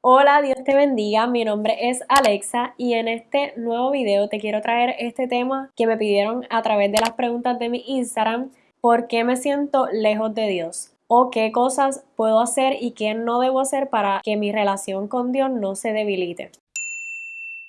Hola, Dios te bendiga, mi nombre es Alexa y en este nuevo video te quiero traer este tema que me pidieron a través de las preguntas de mi Instagram, ¿por qué me siento lejos de Dios? o qué cosas puedo hacer y qué no debo hacer para que mi relación con Dios no se debilite.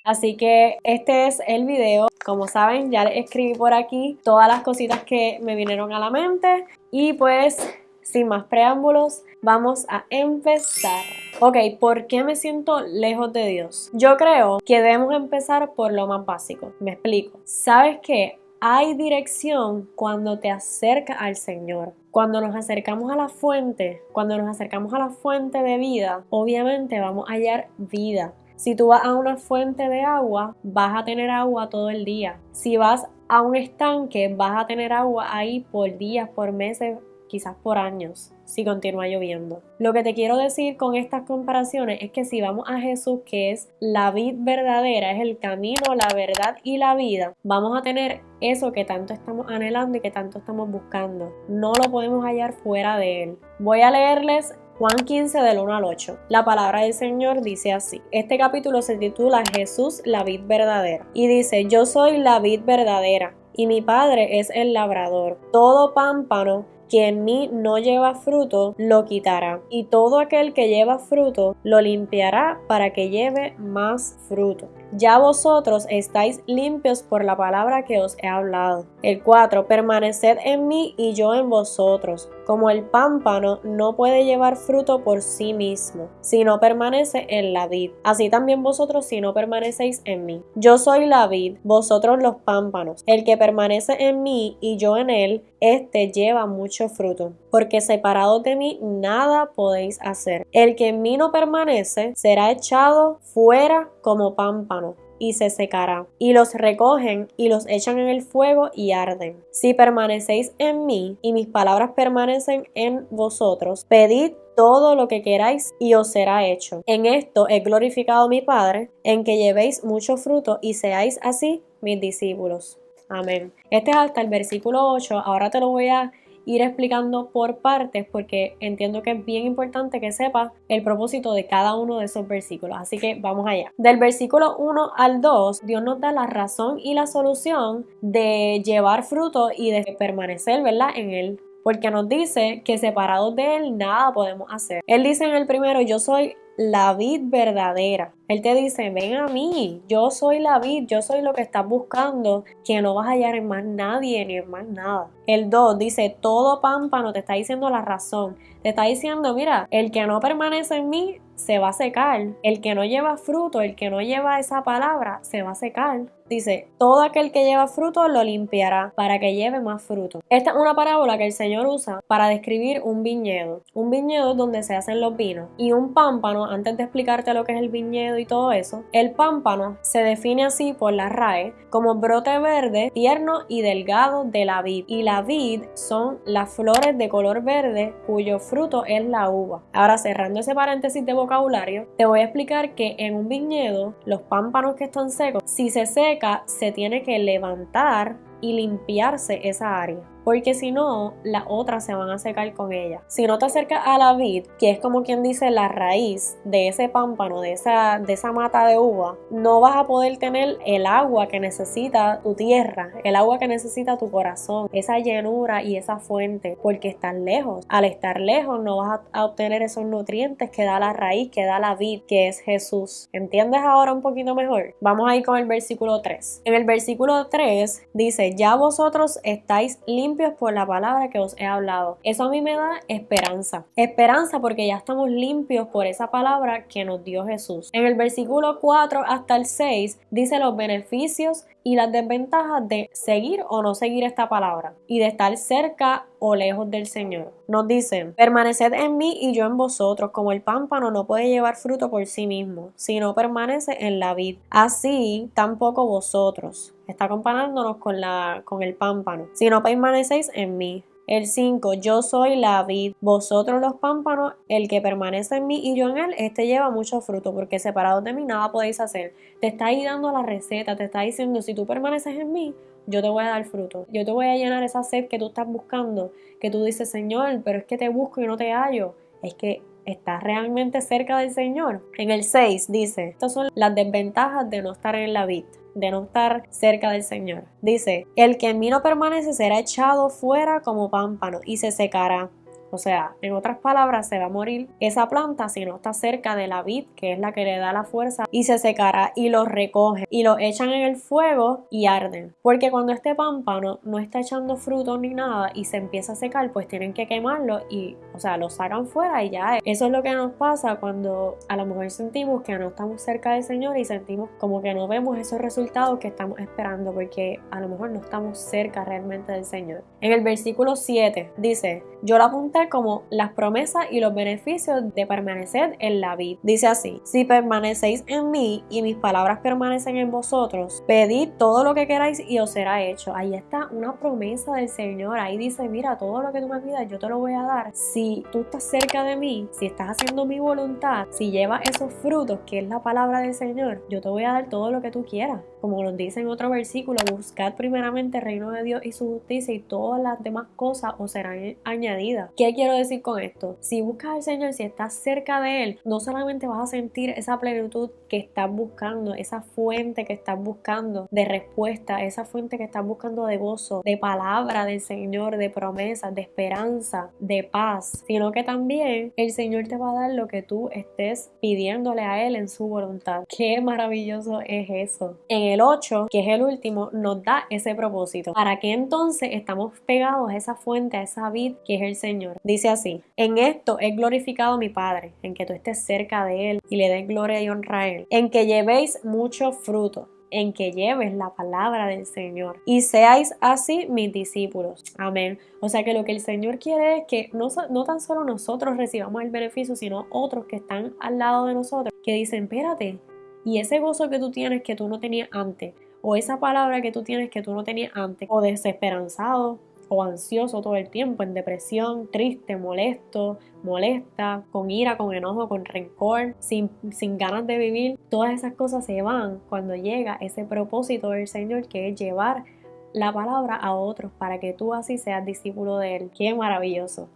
Así que este es el video. Como saben, ya les escribí por aquí todas las cositas que me vinieron a la mente. Y pues, sin más preámbulos, vamos a empezar. Ok, ¿por qué me siento lejos de Dios? Yo creo que debemos empezar por lo más básico. Me explico. ¿Sabes qué? Hay dirección cuando te acercas al Señor. Cuando nos acercamos a la fuente, cuando nos acercamos a la fuente de vida, obviamente vamos a hallar vida. Si tú vas a una fuente de agua, vas a tener agua todo el día. Si vas a un estanque, vas a tener agua ahí por días, por meses, quizás por años, si continúa lloviendo. Lo que te quiero decir con estas comparaciones es que si vamos a Jesús, que es la vid verdadera, es el camino, la verdad y la vida, vamos a tener eso que tanto estamos anhelando y que tanto estamos buscando. No lo podemos hallar fuera de él. Voy a leerles Juan 15 del 1 al 8. La palabra del Señor dice así. Este capítulo se titula Jesús la vid verdadera. Y dice, yo soy la vid verdadera y mi Padre es el labrador. Todo pámpano que en mí no lleva fruto, lo quitará, y todo aquel que lleva fruto, lo limpiará para que lleve más fruto. Ya vosotros estáis limpios por la palabra que os he hablado. El 4. Permaneced en mí y yo en vosotros. Como el pámpano no puede llevar fruto por sí mismo, si no permanece en la vid. Así también vosotros si no permanecéis en mí. Yo soy la vid, vosotros los pámpanos. El que permanece en mí y yo en él, éste lleva mucho fruto. Porque separados de mí nada podéis hacer. El que en mí no permanece será echado fuera como pámpano y se secará, y los recogen y los echan en el fuego y arden. Si permanecéis en mí y mis palabras permanecen en vosotros, pedid todo lo que queráis y os será hecho. En esto he glorificado a mi Padre, en que llevéis mucho fruto y seáis así mis discípulos. Amén. Este es hasta el versículo 8. Ahora te lo voy a ir explicando por partes porque entiendo que es bien importante que sepas el propósito de cada uno de esos versículos. Así que vamos allá. Del versículo 1 al 2, Dios nos da la razón y la solución de llevar fruto y de permanecer, ¿verdad? En él. Porque nos dice que separados de Él nada podemos hacer. Él dice en el primero, yo soy la vid verdadera. Él te dice, ven a mí, yo soy la vid, yo soy lo que estás buscando, que no vas a hallar en más nadie ni en más nada. El 2 dice, todo pámpano te está diciendo la razón. Te está diciendo, mira, el que no permanece en mí se va a secar. El que no lleva fruto, el que no lleva esa palabra, se va a secar. Dice, todo aquel que lleva fruto lo limpiará para que lleve más fruto. Esta es una parábola que el Señor usa para describir un viñedo. Un viñedo donde se hacen los vinos. Y un pámpano, antes de explicarte lo que es el viñedo y todo eso, el pámpano se define así por la RAE como brote verde, tierno y delgado de la vid. Y la vid son las flores de color verde cuyo fruto es la uva. Ahora cerrando ese paréntesis de vocabulario, te voy a explicar que en un viñedo los pámpanos que están secos, si se secan, se tiene que levantar y limpiarse esa área porque si no, las otras se van a secar con ella. Si no te acercas a la vid, que es como quien dice la raíz de ese pámpano, de esa, de esa mata de uva, no vas a poder tener el agua que necesita tu tierra, el agua que necesita tu corazón, esa llenura y esa fuente, porque estás lejos. Al estar lejos no vas a obtener esos nutrientes que da la raíz, que da la vid, que es Jesús. ¿Entiendes ahora un poquito mejor? Vamos a ir con el versículo 3. En el versículo 3 dice, ya vosotros estáis limpios por la palabra que os he hablado. Eso a mí me da esperanza. Esperanza porque ya estamos limpios por esa palabra que nos dio Jesús. En el versículo 4 hasta el 6 dice los beneficios y las desventajas de seguir o no seguir esta palabra y de estar cerca o lejos del Señor. Nos dicen, permaneced en mí y yo en vosotros, como el pámpano no puede llevar fruto por sí mismo, si no permanece en la vid. Así tampoco vosotros. Está comparándonos con, la, con el pámpano. Si no permanecéis en mí. El 5, yo soy la vid, vosotros los pámpanos, el que permanece en mí y yo en él, este lleva mucho fruto, porque separados de mí nada podéis hacer. Te está ahí dando la receta, te está diciendo, si tú permaneces en mí, yo te voy a dar fruto. Yo te voy a llenar esa sed que tú estás buscando, que tú dices, Señor, pero es que te busco y no te hallo. Es que ¿Estás realmente cerca del Señor? En el 6 dice, estas son las desventajas de no estar en la vid de no estar cerca del Señor. Dice, el que en mí no permanece será echado fuera como pámpano y se secará. O sea, en otras palabras, se va a morir esa planta si no está cerca de la vid, que es la que le da la fuerza, y se secará y lo recogen y lo echan en el fuego y arden. Porque cuando este pámpano no está echando fruto ni nada y se empieza a secar, pues tienen que quemarlo y, o sea, lo sacan fuera y ya. Eso es lo que nos pasa cuando a lo mejor sentimos que no estamos cerca del Señor y sentimos como que no vemos esos resultados que estamos esperando porque a lo mejor no estamos cerca realmente del Señor. En el versículo 7 dice, yo la apunté como las promesas y los beneficios de permanecer en la vida. Dice así, si permanecéis en mí y mis palabras permanecen en vosotros, pedid todo lo que queráis y os será hecho. Ahí está una promesa del Señor. Ahí dice, mira, todo lo que tú me pidas yo te lo voy a dar. Si tú estás cerca de mí, si estás haciendo mi voluntad, si llevas esos frutos, que es la palabra del Señor, yo te voy a dar todo lo que tú quieras. Como nos dice en otro versículo, buscad primeramente el reino de Dios y su justicia y todas las demás cosas os serán añadidas. ¿Qué quiero decir con esto? Si buscas al Señor, si estás cerca de Él, no solamente vas a sentir esa plenitud que estás buscando, esa fuente que estás buscando de respuesta, esa fuente que estás buscando de gozo, de palabra del Señor, de promesas, de esperanza, de paz, sino que también el Señor te va a dar lo que tú estés pidiéndole a Él en su voluntad. Qué maravilloso es eso. En el 8, que es el último, nos da ese propósito. ¿Para qué entonces estamos pegados a esa fuente, a esa vid que el Señor? Dice así, en esto he glorificado a mi Padre, en que tú estés cerca de Él y le des gloria y honra a Él, en que llevéis mucho fruto en que lleves la palabra del Señor y seáis así mis discípulos. Amén. O sea que lo que el Señor quiere es que no, no, tan solo nosotros recibamos el beneficio, sino otros que están al lado de nosotros, que dicen, espérate, y ese gozo que tú tienes que tú no tenías antes, o esa palabra que tú tienes que tú no tenías antes, o desesperanzado, o ansioso todo el tiempo, en depresión, triste, molesto, molesta, con ira, con enojo, con rencor, sin, sin ganas de vivir, todas esas cosas se van cuando llega ese propósito del Señor que es llevar la palabra a otros para que tú así seas discípulo de Él. Qué maravilloso.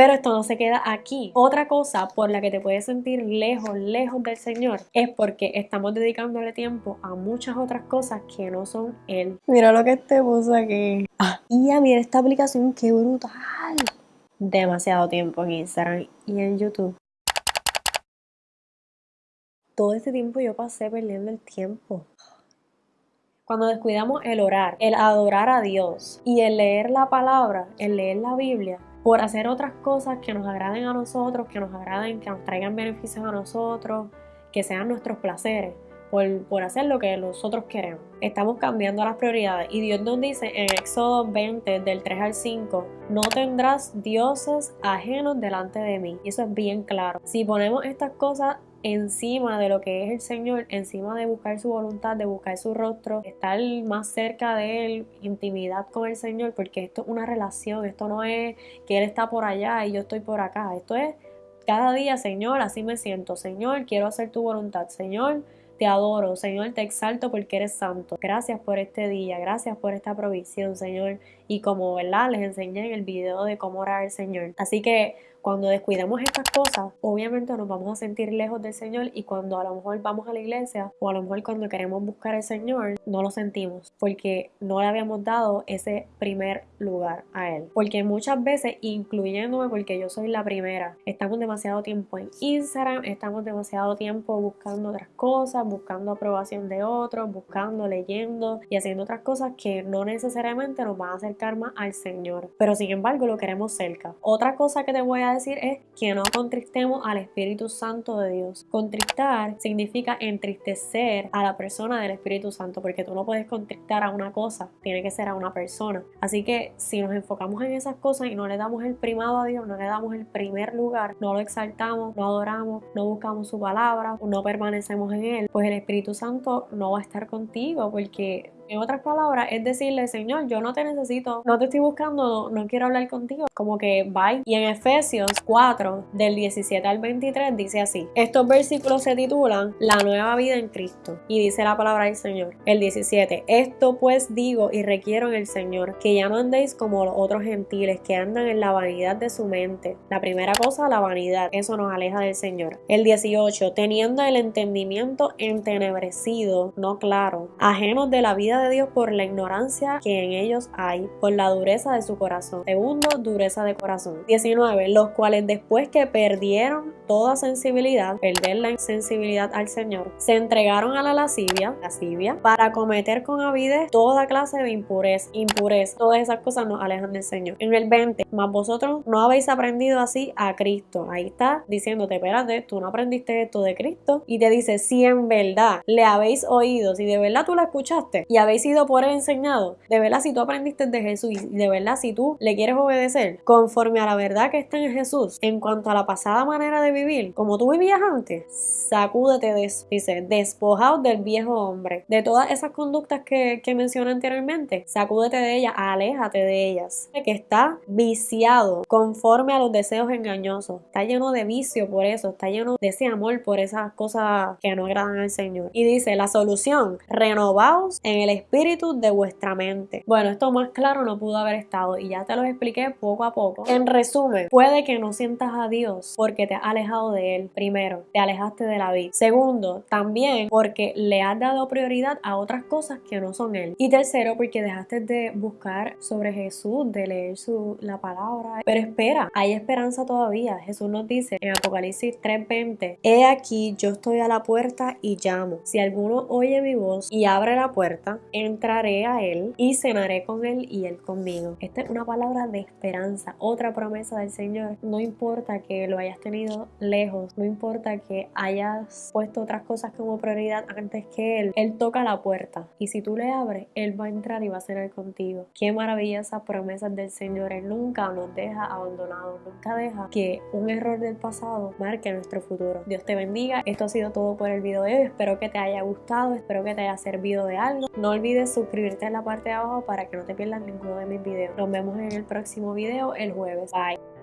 Pero esto no se queda aquí. Otra cosa por la que te puedes sentir lejos, lejos del Señor, es porque estamos dedicándole tiempo a muchas otras cosas que no son Él. Mira lo que te puso aquí. Ah, y a mira esta aplicación, qué brutal. Demasiado tiempo en Instagram y en YouTube. Todo este tiempo yo pasé perdiendo el tiempo cuando descuidamos el orar, el adorar a Dios y el leer la palabra, el leer la Biblia, por hacer otras cosas que nos agraden a nosotros, que nos agraden, que nos traigan beneficios a nosotros, que sean nuestros placeres, por, hacer lo que nosotros queremos. Estamos cambiando las prioridades y Dios nos dice en Éxodo 20 del 3 al 5, no tendrás dioses ajenos delante de mí. Y eso es bien claro. Si ponemos estas cosas encima de lo que es el Señor, encima de buscar su voluntad, de buscar su rostro, estar más cerca de Él, intimidad con el Señor, porque esto es una relación, esto no es que Él está por allá y yo estoy por acá, esto es cada día, Señor, así me siento, Señor, quiero hacer tu voluntad, Señor, te adoro, Señor, te exalto porque eres santo. Gracias por este día, gracias por esta provisión, Señor. Y como, ¿verdad? Les enseñé en el video de cómo orar al Señor. Así que cuando descuidamos estas cosas, obviamente nos vamos a sentir lejos del Señor y cuando a lo mejor vamos a la iglesia o a lo mejor cuando queremos buscar al Señor, no lo sentimos porque no le habíamos dado ese primer lugar a Él. Porque muchas veces, incluyéndome porque yo soy la primera, estamos demasiado tiempo en Instagram, estamos demasiado tiempo buscando otras cosas, buscando aprobación de otros, buscando, leyendo y haciendo otras cosas que no necesariamente nos van a acercar más al Señor. Pero sin embargo lo queremos cerca. Otra cosa que te voy a decir es que no contristemos al Espíritu Santo de Dios. Contristar significa entristecer a la persona del Espíritu Santo, porque tú no puedes contristar a una cosa, tiene que ser a una persona. Así que si nos enfocamos en esas cosas y no le damos el primado a Dios, no le damos el primer lugar, no lo exaltamos, no adoramos, no buscamos su palabra, no permanecemos en Él, pues el Espíritu Santo no va a estar contigo porque En otras palabras, es decirle, Señor, yo no te necesito, no te estoy buscando, no, quiero hablar contigo. Como que bye. Y en Efesios 4, del 17 al 23, dice así. Estos versículos se titulan La nueva vida en Cristo. Y dice la palabra del Señor. El 17. Esto pues digo y requiero en el Señor, que ya no andéis como los otros gentiles que andan en la vanidad de su mente. La primera cosa, la vanidad. Eso nos aleja del Señor. El 18. Teniendo el entendimiento entenebrecido, no claro, ajenos de la vida de Dios por la ignorancia que en ellos hay, por la dureza de su corazón. Segundo, dureza de corazón. 19. Los cuales después que perdieron toda sensibilidad, perder la sensibilidad al Señor, se entregaron a la lascivia, lascivia, para cometer con avidez toda clase de impureza, impureza. Todas esas cosas nos alejan del Señor. En el 20, más vosotros no habéis aprendido así a Cristo. Ahí está diciéndote, espérate, tú no aprendiste esto de Cristo. Y te dice, si en verdad le habéis oído, si de verdad tú la escuchaste y habéis sido por él enseñado, de verdad si tú aprendiste de Jesús y de verdad si tú le quieres obedecer conforme a la verdad que está en Jesús, en cuanto a la pasada manera de vivir, como tú vivías antes, sacúdete de eso. Dice, despojaos del viejo hombre, de todas esas conductas que, que mencioné anteriormente, sacúdete de ellas, aléjate de ellas. Que está viciado conforme a los deseos engañosos, está lleno de vicio por eso, está lleno de ese amor por esas cosas que no agradan al Señor. Y dice, la solución, renovaos en el espíritu de vuestra mente. Bueno, esto más claro no pudo haber estado y ya te lo expliqué poco a poco. En resumen, puede que no sientas a Dios porque te has alejado de Él. Primero, te alejaste de la vida. Segundo, también porque le has dado prioridad a otras cosas que no son Él. Y tercero, porque dejaste de buscar sobre Jesús, de leer su, la palabra. Pero espera, hay esperanza todavía. Jesús nos dice en Apocalipsis 3:20, He aquí, yo estoy a la puerta y llamo. Si alguno oye mi voz y abre la puerta, entraré a Él y cenaré con Él y Él conmigo. Esta es una palabra de esperanza, otra promesa del Señor. No importa que lo hayas tenido lejos, no importa que hayas puesto otras cosas como prioridad antes que Él, Él toca la puerta y si tú le abres, Él va a entrar y va a cenar contigo. Qué maravillosas promesas del Señor. Él nunca nos deja abandonados, nunca deja que un error del pasado marque nuestro futuro. Dios te bendiga. Esto ha sido todo por el video de hoy. Espero que te haya gustado, espero que te haya servido de algo. No olvides suscribirte en la parte de abajo para que no te pierdas ninguno de mis videos. Nos vemos en el próximo video el jueves. Bye.